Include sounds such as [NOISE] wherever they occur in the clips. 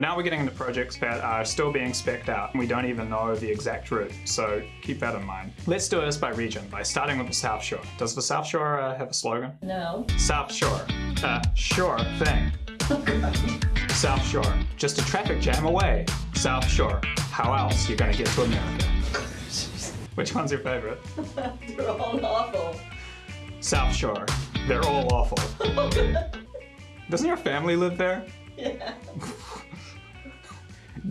Now we're getting into projects that are still being specced out and we don't even know the exact route, so keep that in mind. Let's do this by region, by starting with the South Shore. Does the South Shore uh, have a slogan? No. South Shore. Uh, sure thing. South Shore. Just a traffic jam away. South Shore. How else you gonna get to America? Which one's your favorite? [LAUGHS] They're all awful. South Shore. They're all awful. [LAUGHS] Doesn't your family live there? Yeah. [LAUGHS]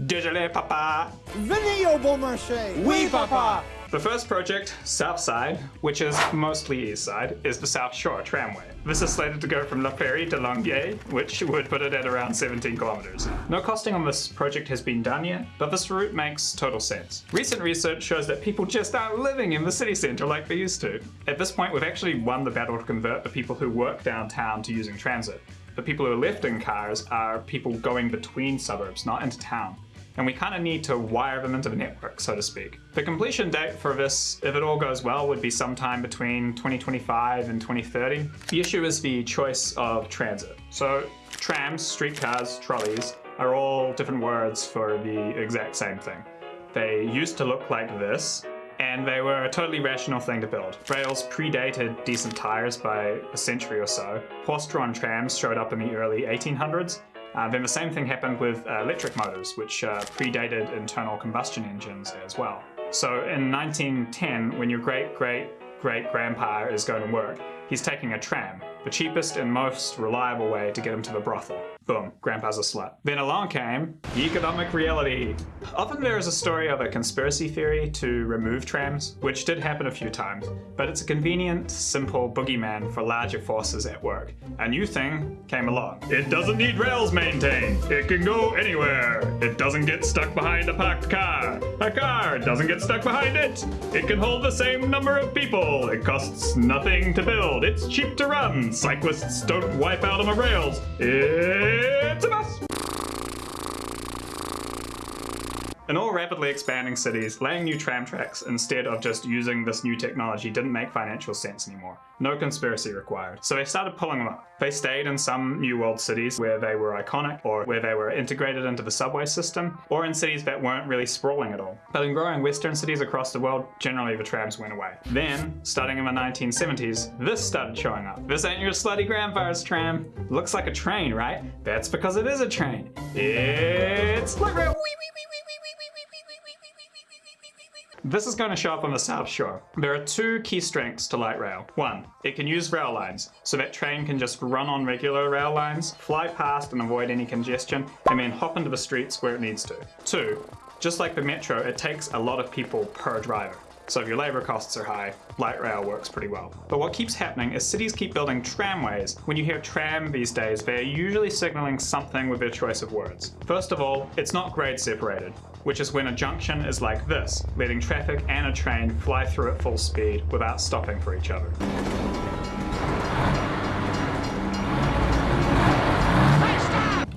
Désolé, papa. Venez au bon marché. Oui, papa. The first project, South Side, which is mostly East Side, is the South Shore Tramway. This is slated to go from La Prairie to Longueuil, which would put it at around 17 kilometers. No costing on this project has been done yet, but this route makes total sense. Recent research shows that people just aren't living in the city centre like they used to. At this point, we've actually won the battle to convert the people who work downtown to using transit. The people who are left in cars are people going between suburbs, not into town and we kind of need to wire them into the network, so to speak. The completion date for this, if it all goes well, would be sometime between 2025 and 2030. The issue is the choice of transit. So trams, streetcars, trolleys are all different words for the exact same thing. They used to look like this, and they were a totally rational thing to build. Rails predated decent tires by a century or so. Horse-drawn trams showed up in the early 1800s, uh, then the same thing happened with uh, electric motors, which uh, predated internal combustion engines as well. So in 1910, when your great great great grandpa is going to work, he's taking a tram, the cheapest and most reliable way to get him to the brothel. Boom, grandpa's a slut. Then along came economic reality. Often there is a story of a conspiracy theory to remove trams, which did happen a few times, but it's a convenient, simple boogeyman for larger forces at work. A new thing came along. It doesn't need rails maintained. It can go anywhere. It doesn't get stuck behind a parked car. A car doesn't get stuck behind it. It can hold the same number of people. It costs nothing to build. It's cheap to run. Cyclists don't wipe out on the rails. します。In all rapidly expanding cities, laying new tram tracks instead of just using this new technology didn't make financial sense anymore. No conspiracy required. So they started pulling them up. They stayed in some New World cities where they were iconic or where they were integrated into the subway system or in cities that weren't really sprawling at all. But in growing western cities across the world, generally the trams went away. Then, starting in the 1970s, this started showing up. This ain't your slutty grandfather's tram. Looks like a train, right? That's because it is a train. It's light rail. This is going to show up on the South Shore. There are two key strengths to light rail. One, it can use rail lines, so that train can just run on regular rail lines, fly past and avoid any congestion, and then hop into the streets where it needs to. Two, just like the metro, it takes a lot of people per driver. So if your labor costs are high, light rail works pretty well. But what keeps happening is cities keep building tramways. When you hear tram these days, they're usually signaling something with their choice of words. First of all, it's not grade separated, which is when a junction is like this, letting traffic and a train fly through at full speed without stopping for each other.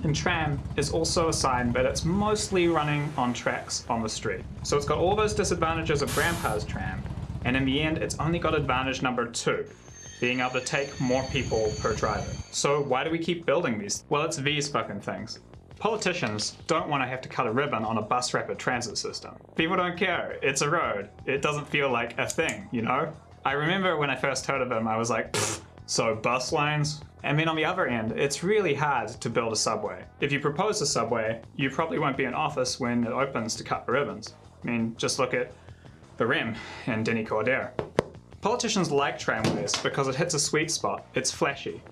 And tram is also a sign that it's mostly running on tracks on the street. So it's got all those disadvantages of grandpa's tram, and in the end it's only got advantage number two, being able to take more people per driver. So why do we keep building these? Well, it's these fucking things. Politicians don't want to have to cut a ribbon on a bus rapid transit system. People don't care. It's a road. It doesn't feel like a thing, you know? I remember when I first heard of them, I was like, so bus lines? And then on the other end, it's really hard to build a subway. If you propose a subway, you probably won't be in office when it opens to cut the ribbons. I mean, just look at the REM and Denis Coderre. Politicians like tramways because it hits a sweet spot. It's flashy.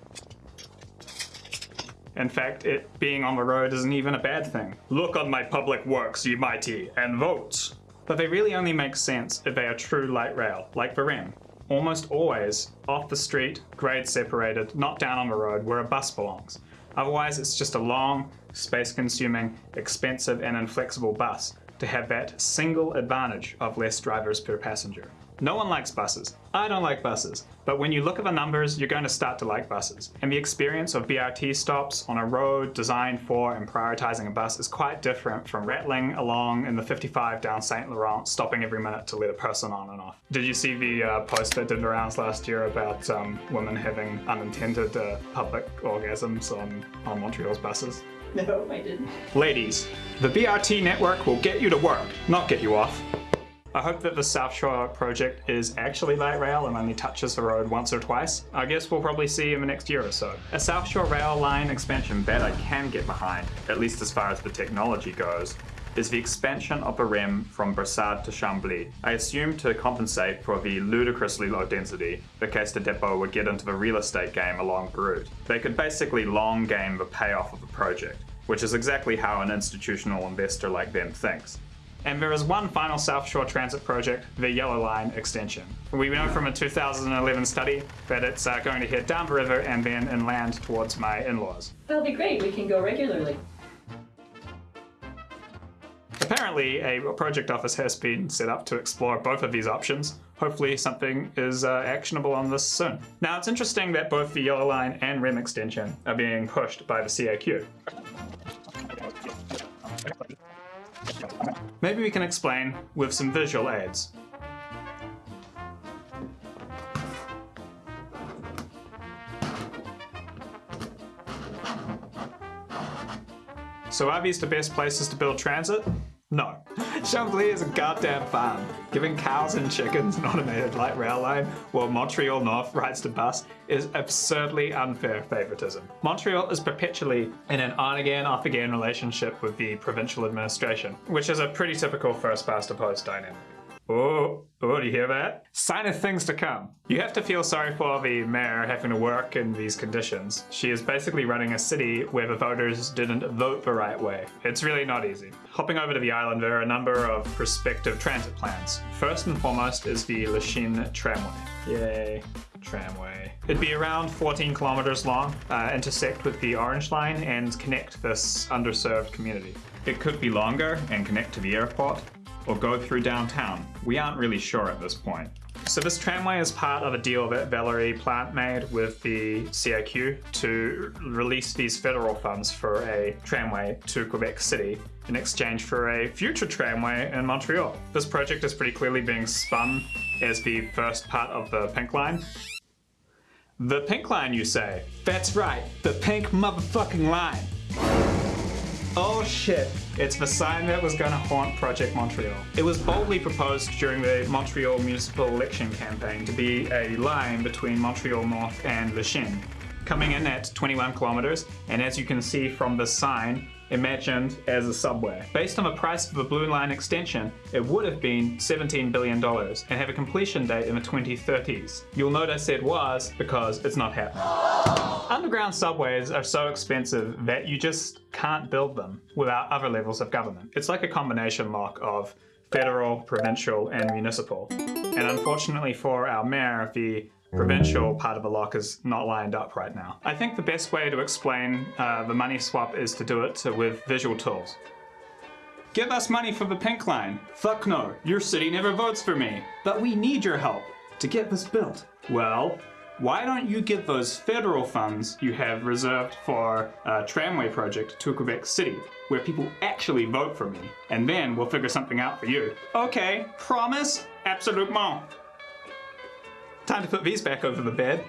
In fact, it being on the road isn't even a bad thing. Look on my public works, ye mighty, and vote! But they really only make sense if they are true light rail, like the almost always off the street, grade separated, not down on the road where a bus belongs. Otherwise it's just a long, space consuming, expensive and inflexible bus to have that single advantage of less drivers per passenger. No one likes buses. I don't like buses. But when you look at the numbers, you're going to start to like buses. And the experience of BRT stops on a road designed for and prioritizing a bus is quite different from rattling along in the 55 down St. Laurent, stopping every minute to let a person on and off. Did you see the uh, post that did the rounds last year about um, women having unintended uh, public orgasms on, on Montreal's buses? No, I didn't. Ladies, the BRT network will get you to work, not get you off. I hope that the South Shore project is actually light rail and only touches the road once or twice. I guess we'll probably see in the next year or so. A South Shore rail line expansion bet I can get behind, at least as far as the technology goes, is the expansion of the REM from Brossard to Chambly. I assume to compensate for the ludicrously low density, the de Depot would get into the real estate game along the route. They could basically long game the payoff of the project, which is exactly how an institutional investor like them thinks. And there is one final South Shore Transit project, the Yellow Line extension. We know from a 2011 study that it's uh, going to head down the river and then inland towards my in-laws. That'll be great. We can go regularly. Apparently, a project office has been set up to explore both of these options. Hopefully something is uh, actionable on this soon. Now, it's interesting that both the Yellow Line and REM extension are being pushed by the CAQ. Maybe we can explain with some visual aids. So are these the best places to build transit? No. Chambly is a goddamn farm. Giving cows and chickens an automated light rail line while Montreal North rides the bus is absurdly unfair favoritism. Montreal is perpetually in an on-again, off-again relationship with the provincial administration, which is a pretty typical first past the post dynamic. Oh, oh, do you hear that? Sign of things to come. You have to feel sorry for the mayor having to work in these conditions. She is basically running a city where the voters didn't vote the right way. It's really not easy. Hopping over to the island, there are a number of prospective transit plans. First and foremost is the Lachine Tramway. Yay tramway. It'd be around 14 kilometers long, uh, intersect with the Orange Line and connect this underserved community. It could be longer and connect to the airport, or go through downtown. We aren't really sure at this point. So this tramway is part of a deal that Valerie Plante made with the CAQ to release these federal funds for a tramway to Quebec City in exchange for a future tramway in Montreal. This project is pretty clearly being spun as the first part of the Pink Line. The Pink Line, you say? That's right, the pink motherfucking line. Oh shit, it's the sign that was going to haunt Project Montreal. It was boldly proposed during the Montreal municipal election campaign to be a line between Montreal North and Lachine, coming in at 21 kilometers, and as you can see from the sign, imagined as a subway. Based on the price of a Blue Line extension, it would have been $17 billion and have a completion date in the 2030s. You'll notice it was because it's not happening. Underground subways are so expensive that you just can't build them without other levels of government. It's like a combination lock of federal, provincial, and municipal. And unfortunately for our mayor, the provincial part of the lock is not lined up right now. I think the best way to explain uh, the money swap is to do it with visual tools. Give us money for the pink line. Fuck no, your city never votes for me. But we need your help to get this built. Well, why don't you give those federal funds you have reserved for a tramway project to Quebec City, where people actually vote for me, and then we'll figure something out for you. Okay, promise? Absolument. It's time to put these back over the bed.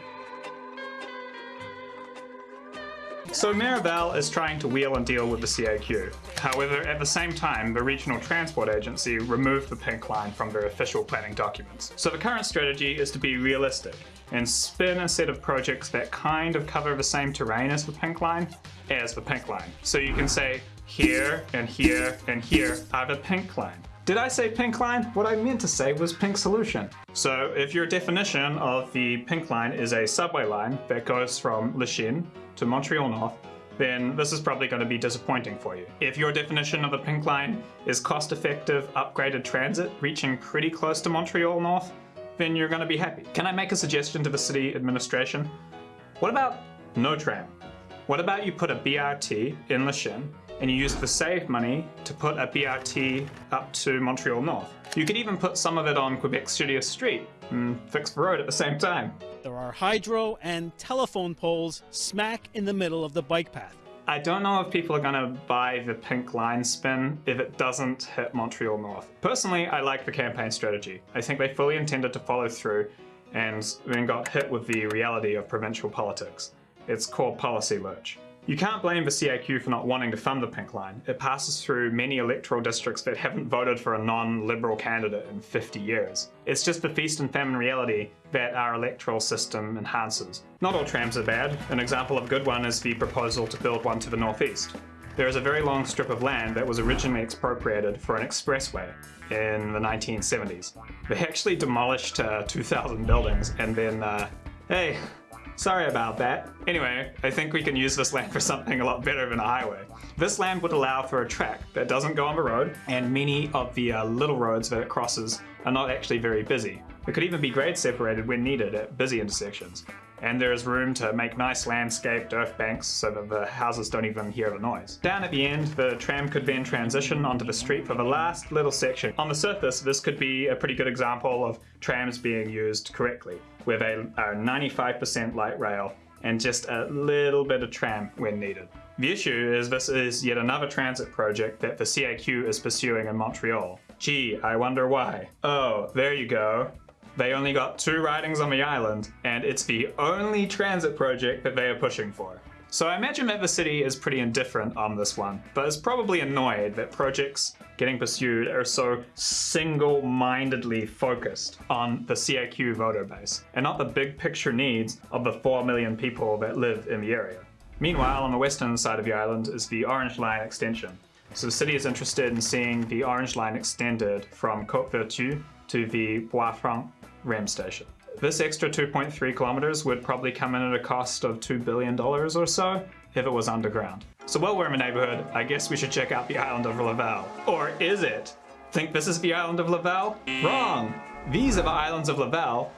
So Miraval is trying to wheel and deal with the CAQ. However, at the same time, the Regional Transport Agency removed the pink line from their official planning documents. So the current strategy is to be realistic and spin a set of projects that kind of cover the same terrain as the pink line as the pink line. So you can say here and here and here are the pink line. Did I say pink line? What I meant to say was pink solution. So if your definition of the pink line is a subway line that goes from Lachine to Montreal North, then this is probably going to be disappointing for you. If your definition of the pink line is cost-effective upgraded transit reaching pretty close to Montreal North, then you're going to be happy. Can I make a suggestion to the city administration? What about no tram? What about you put a BRT in Lachine and you use the saved money to put a BRT up to Montreal North. You could even put some of it on Quebec shittiest street and fix the road at the same time. There are hydro and telephone poles smack in the middle of the bike path. I don't know if people are going to buy the pink line spin if it doesn't hit Montreal North. Personally, I like the campaign strategy. I think they fully intended to follow through and then got hit with the reality of provincial politics. It's called policy lurch. You can't blame the CAQ for not wanting to fund the Pink Line. It passes through many electoral districts that haven't voted for a non-liberal candidate in 50 years. It's just the feast and famine reality that our electoral system enhances. Not all trams are bad. An example of a good one is the proposal to build one to the northeast. There is a very long strip of land that was originally expropriated for an expressway in the 1970s. They actually demolished uh, 2,000 buildings and then, uh, hey, sorry about that. Anyway, I think we can use this land for something a lot better than a highway. This land would allow for a track that doesn't go on the road, and many of the uh, little roads that it crosses are not actually very busy. It could even be grade separated when needed at busy intersections and there is room to make nice landscaped earth banks so that the houses don't even hear the noise. Down at the end, the tram could then transition onto the street for the last little section. On the surface, this could be a pretty good example of trams being used correctly, with a 95% light rail and just a little bit of tram when needed. The issue is this is yet another transit project that the CAQ is pursuing in Montreal. Gee, I wonder why. Oh, there you go. They only got two ridings on the island, and it's the only transit project that they are pushing for. So I imagine that the city is pretty indifferent on this one, but is probably annoyed that projects getting pursued are so single-mindedly focused on the CAQ voter base, and not the big picture needs of the 4 million people that live in the area. Meanwhile, on the western side of the island is the Orange Line extension. So the city is interested in seeing the Orange Line extended from Côte Vertu to the Bois Franc REM station. This extra 2.3 kilometers would probably come in at a cost of $2 billion or so if it was underground. So while we're in the neighborhood, I guess we should check out the island of Laval. Or is it? Think this is the island of Laval? Wrong! These are the islands of Laval.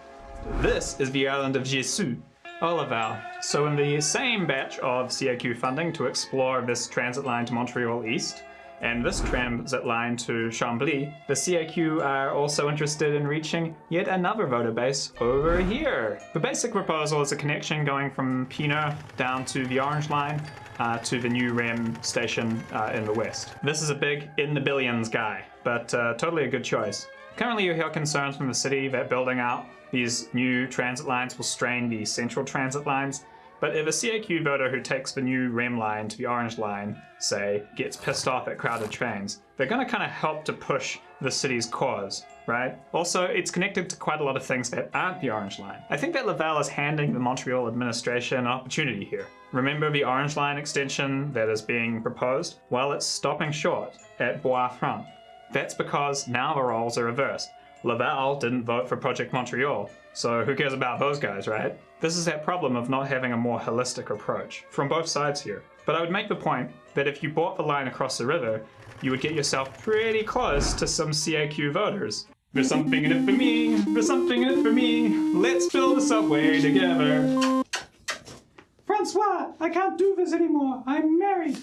This is the island of Jesus. Oh, Laval. So in the same batch of CAQ funding to explore this transit line to Montreal East, and this transit line to Chambly, the CAQ are also interested in reaching yet another voter base over here. The basic proposal is a connection going from Pie-IX down to the Orange Line uh, to the new REM station uh, in the west. This is a big in the billions guy, but uh, totally a good choice. Currently you hear concerns from the city that building out these new transit lines will strain the central transit lines but if a CAQ voter who takes the new REM line to the Orange line, say, gets pissed off at crowded trains, they're going to kind of help to push the city's cause, right? Also, it's connected to quite a lot of things that aren't the Orange line. I think that Laval is handing the Montreal administration an opportunity here. Remember the Orange line extension that is being proposed? Well, it's stopping short at Bois Franc. That's because now the roles are reversed. Laval didn't vote for Project Montreal, so who cares about those guys, right? This is that problem of not having a more holistic approach, from both sides here. But I would make the point that if you bought the line across the river, you would get yourself pretty close to some CAQ voters. There's something in it for me, there's something in it for me, let's build a subway together. Francois, I can't do this anymore, I'm married.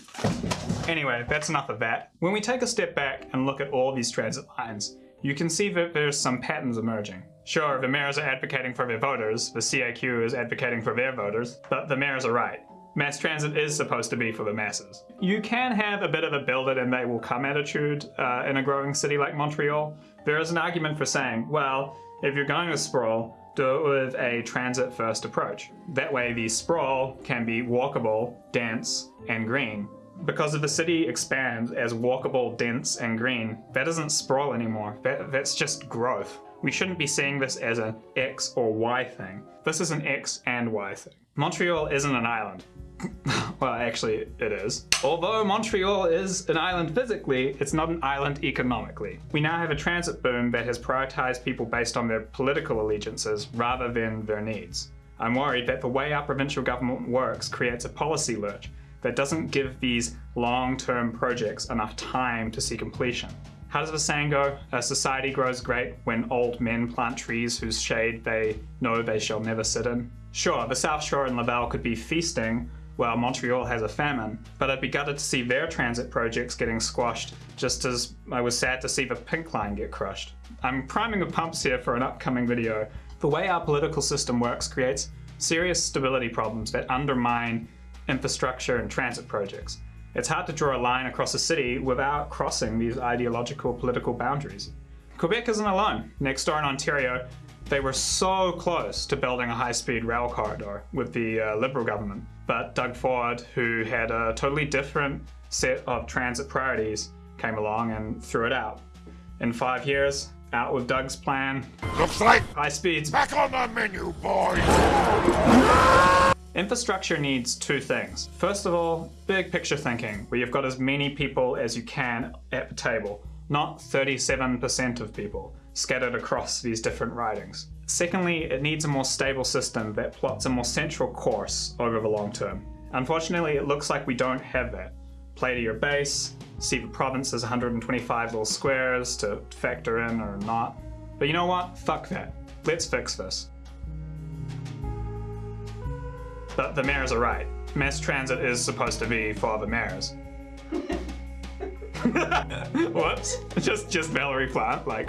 Anyway, that's enough of that. When we take a step back and look at all these transit lines, you can see that there's some patterns emerging. Sure, the mayors are advocating for their voters, the CAQ is advocating for their voters, but the mayors are right. Mass transit is supposed to be for the masses. You can have a bit of a build it and they will come attitude uh, in a growing city like Montreal. There is an argument for saying, well, if you're going to sprawl, do it with a transit first approach. That way the sprawl can be walkable, dense, and green, because if the city expands as walkable, dense, and green, that isn't sprawl anymore. That, that's just growth. We shouldn't be seeing this as an X or Y thing. This is an X and Y thing. Montreal isn't an island. [LAUGHS] well, actually, it is. Although Montreal is an island physically, it's not an island economically. We now have a transit boom that has prioritized people based on their political allegiances rather than their needs. I'm worried that the way our provincial government works creates a policy lurch that doesn't give these long-term projects enough time to see completion. How does the saying go? A society grows great when old men plant trees whose shade they know they shall never sit in. Sure, the South Shore and Laval could be feasting while Montreal has a famine, but I'd be gutted to see their transit projects getting squashed, just as I was sad to see the Pink Line get crushed. I'm priming the pumps here for an upcoming video. The way our political system works creates serious stability problems that undermine infrastructure and transit projects. It's hard to draw a line across a city without crossing these ideological political boundaries. Quebec isn't alone. Next door in Ontario, They were so close to building a high speed rail corridor with the uh, Liberal government. But Doug Ford, who had a totally different set of transit priorities, came along and threw it out. In five years, out with Doug's plan, Looks like high speeds. back on the menu, boys. Infrastructure needs two things. First of all, big picture thinking, where you've got as many people as you can at the table, not 37% of people scattered across these different ridings. Secondly, it needs a more stable system that plots a more central course over the long term. Unfortunately, it looks like we don't have that. Play to your base, see the province as 125 little squares to factor in or not. But you know what? Fuck that. Let's fix this. But the mayors are right. Mass transit is supposed to be for the mayors. [LAUGHS] Whoops. Just just Valerie Plante, like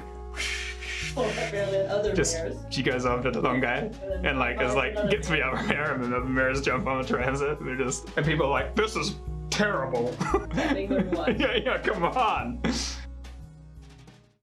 other just mayors. she goes on to the long guy and like is like gets me other mayor and then the mayors jump on the transit. and They're just and people are like, this is terrible. Having learned [LAUGHS] what? yeah, yeah, come on.